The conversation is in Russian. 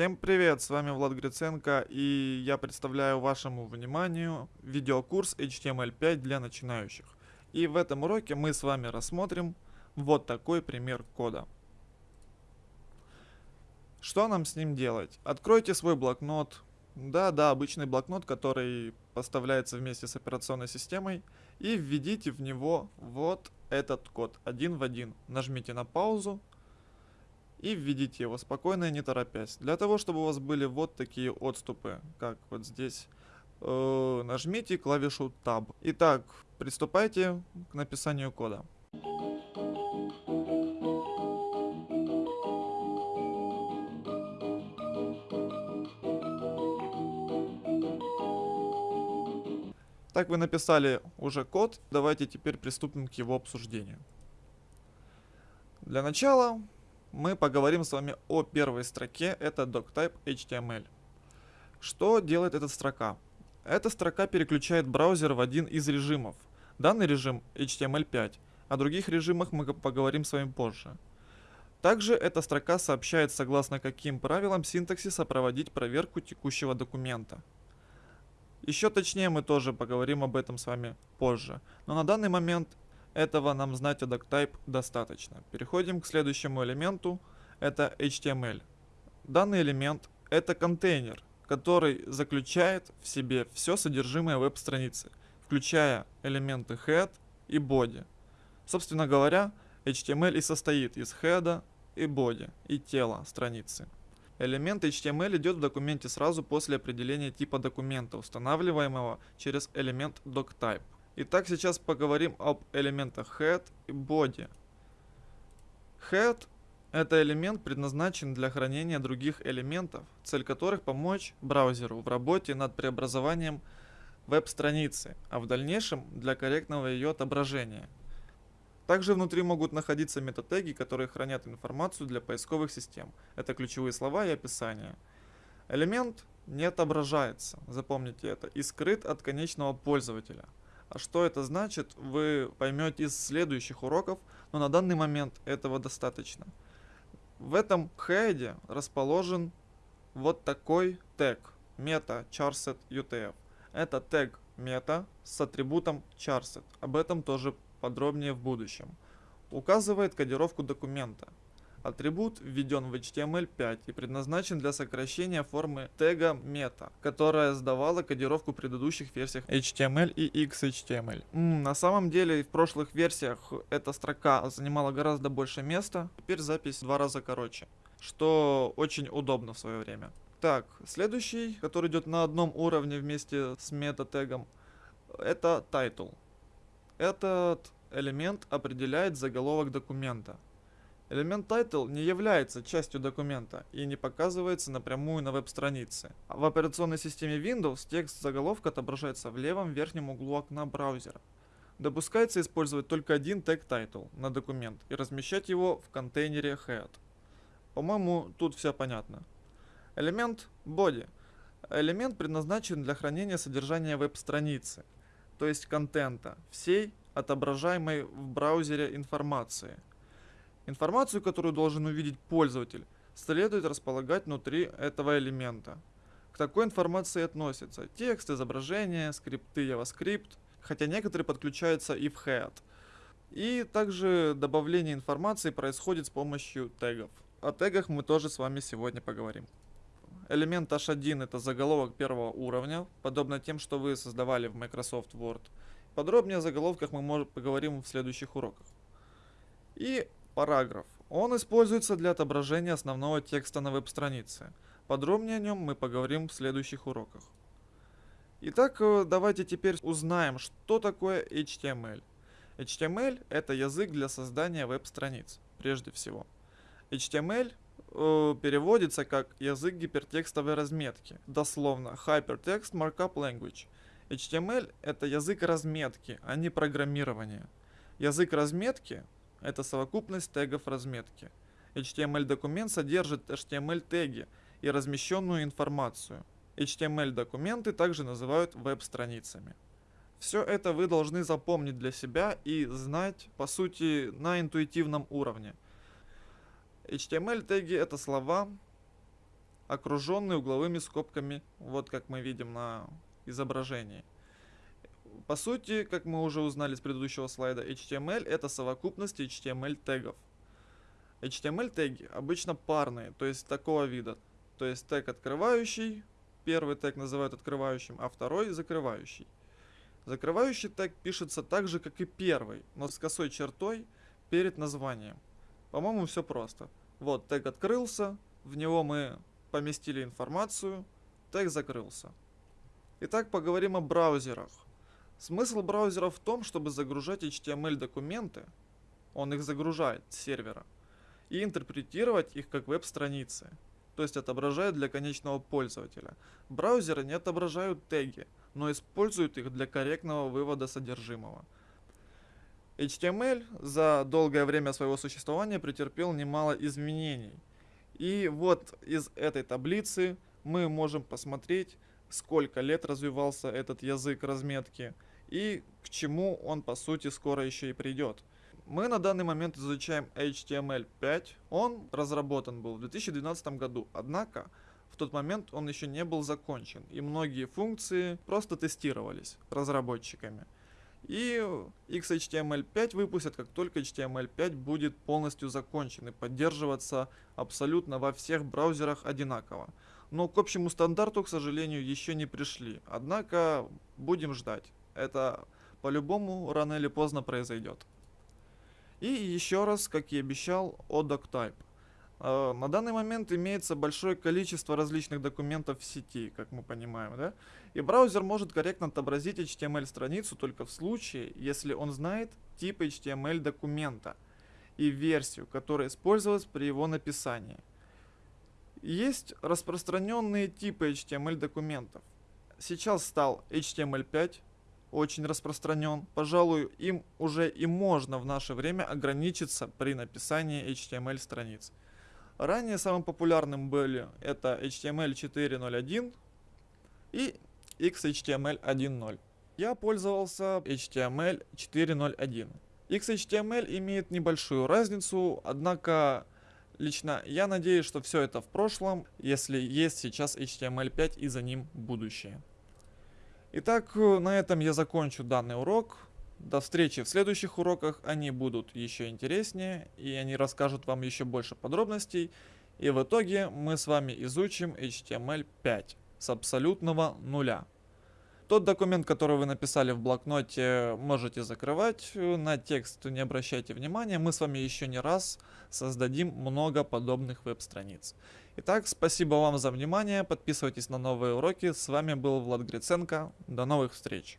Всем привет, с вами Влад Гриценко и я представляю вашему вниманию видеокурс HTML5 для начинающих. И в этом уроке мы с вами рассмотрим вот такой пример кода. Что нам с ним делать? Откройте свой блокнот, да-да, обычный блокнот, который поставляется вместе с операционной системой, и введите в него вот этот код один в один. Нажмите на паузу и введите его спокойно и не торопясь. Для того, чтобы у вас были вот такие отступы, как вот здесь, э, нажмите клавишу Tab. Итак, приступайте к написанию кода. Так вы написали уже код, давайте теперь приступим к его обсуждению. Для начала мы поговорим с вами о первой строке, это doctype HTML. Что делает эта строка? Эта строка переключает браузер в один из режимов. Данный режим HTML5, о других режимах мы поговорим с вами позже. Также эта строка сообщает, согласно каким правилам синтаксиса проводить проверку текущего документа. Еще точнее мы тоже поговорим об этом с вами позже. Но на данный момент этого нам знать о doctype достаточно. Переходим к следующему элементу. Это HTML. Данный элемент это контейнер, который заключает в себе все содержимое веб-страницы, включая элементы head и body. Собственно говоря, HTML и состоит из head и body, и тела страницы. Элемент HTML идет в документе сразу после определения типа документа, устанавливаемого через элемент doctype. Итак, сейчас поговорим об элементах head и body. Head это элемент предназначен для хранения других элементов, цель которых помочь браузеру в работе над преобразованием веб-страницы, а в дальнейшем для корректного ее отображения – также внутри могут находиться метатеги, которые хранят информацию для поисковых систем. Это ключевые слова и описания. Элемент не отображается, запомните это, и скрыт от конечного пользователя. А что это значит, вы поймете из следующих уроков, но на данный момент этого достаточно. В этом хеде расположен вот такой тег meta charset utf. Это тег meta с атрибутом charset. Об этом тоже подробнее в будущем. Указывает кодировку документа. Атрибут введен в HTML5 и предназначен для сокращения формы тега meta, которая сдавала кодировку в предыдущих версиях HTML и XHTML. М, на самом деле в прошлых версиях эта строка занимала гораздо больше места, теперь запись в два раза короче, что очень удобно в свое время. Так, следующий, который идет на одном уровне вместе с мета-тегом, это title. Этот элемент определяет заголовок документа. Элемент title не является частью документа и не показывается напрямую на веб-странице. В операционной системе Windows текст заголовка отображается в левом верхнем углу окна браузера. Допускается использовать только один тег title на документ и размещать его в контейнере head. По-моему, тут все понятно. Элемент body. Элемент предназначен для хранения содержания веб-страницы то есть контента, всей отображаемой в браузере информации. Информацию, которую должен увидеть пользователь, следует располагать внутри этого элемента. К такой информации относятся текст, изображение, скрипты JavaScript, хотя некоторые подключаются и в head. И также добавление информации происходит с помощью тегов. О тегах мы тоже с вами сегодня поговорим. Элемент H1 это заголовок первого уровня, подобно тем, что вы создавали в Microsoft Word. Подробнее о заголовках мы поговорим в следующих уроках. И параграф. Он используется для отображения основного текста на веб-странице. Подробнее о нем мы поговорим в следующих уроках. Итак, э, давайте теперь узнаем, что такое HTML. HTML это язык для создания веб-страниц, прежде всего. HTML э, переводится как язык гипертекстовой разметки, дословно Hypertext Markup Language. HTML это язык разметки, а не программирования. Язык разметки это совокупность тегов разметки. HTML документ содержит HTML теги и размещенную информацию. HTML документы также называют веб-страницами. Все это вы должны запомнить для себя и знать, по сути, на интуитивном уровне – HTML теги это слова, окруженный угловыми скобками, вот как мы видим на изображении. По сути, как мы уже узнали с предыдущего слайда, HTML это совокупность HTML тегов. HTML теги обычно парные, то есть такого вида. То есть тег открывающий, первый тег называют открывающим, а второй закрывающий. Закрывающий тег пишется так же, как и первый, но с косой чертой перед названием. По-моему, все просто. Вот, тег открылся, в него мы поместили информацию, тег закрылся. Итак, поговорим о браузерах. Смысл браузера в том, чтобы загружать HTML документы, он их загружает с сервера, и интерпретировать их как веб-страницы, то есть отображает для конечного пользователя. Браузеры не отображают теги, но используют их для корректного вывода содержимого. HTML за долгое время своего существования претерпел немало изменений. И вот из этой таблицы мы можем посмотреть, сколько лет развивался этот язык разметки и к чему он по сути скоро еще и придет. Мы на данный момент изучаем HTML5. Он разработан был в 2012 году, однако в тот момент он еще не был закончен, и многие функции просто тестировались разработчиками. И XHTML5 выпустят, как только HTML5 будет полностью закончен и поддерживаться абсолютно во всех браузерах одинаково. Но к общему стандарту, к сожалению, еще не пришли. Однако будем ждать. Это по-любому рано или поздно произойдет. И еще раз, как и обещал, о DocType. Э, на данный момент имеется большое количество различных документов в сети, как мы понимаем, да? И браузер может корректно отобразить HTML-страницу только в случае, если он знает тип HTML документа и версию, которая использовалась при его написании. Есть распространенные типы HTML документов. Сейчас стал HTML5, очень распространен. Пожалуй, им уже и можно в наше время ограничиться при написании HTML страниц. Ранее самым популярным были это HTML 4.0.1 и XHTML 1.0. Я пользовался HTML 4.0.1. XHTML имеет небольшую разницу, однако лично я надеюсь, что все это в прошлом, если есть сейчас HTML5 и за ним будущее. Итак, на этом я закончу данный урок. До встречи в следующих уроках, они будут еще интереснее, и они расскажут вам еще больше подробностей. И в итоге мы с вами изучим HTML5 с абсолютного нуля. Тот документ, который вы написали в блокноте, можете закрывать, на текст не обращайте внимания, мы с вами еще не раз создадим много подобных веб-страниц. Итак, спасибо вам за внимание, подписывайтесь на новые уроки, с вами был Влад Гриценко, до новых встреч!